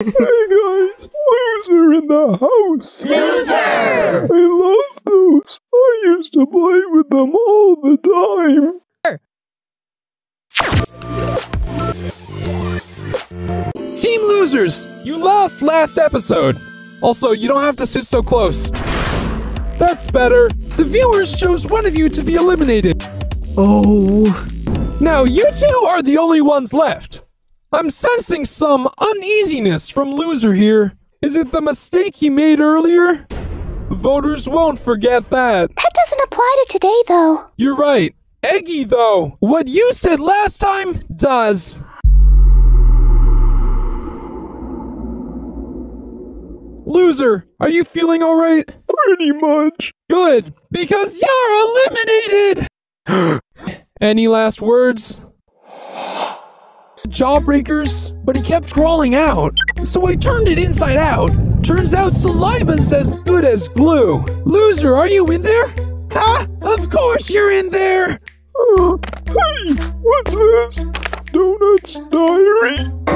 Hey guys, loser in the house. Loser! I love those. I used to play with them all the time. Team losers, you lost last episode. Also, you don't have to sit so close. That's better. The viewers chose one of you to be eliminated. Oh, Now, you two are the only ones left. I'm sensing some uneasiness from Loser here. Is it the mistake he made earlier? Voters won't forget that. That doesn't apply to today, though. You're right. Eggy, though, what you said last time does. Loser, are you feeling alright? pretty much. Good, because you're eliminated! Any last words? Jawbreakers, but he kept crawling out, so I turned it inside out. Turns out saliva's as good as glue. Loser, are you in there? Ha! Of course you're in there! Uh, hey, what's this? Donuts Diary?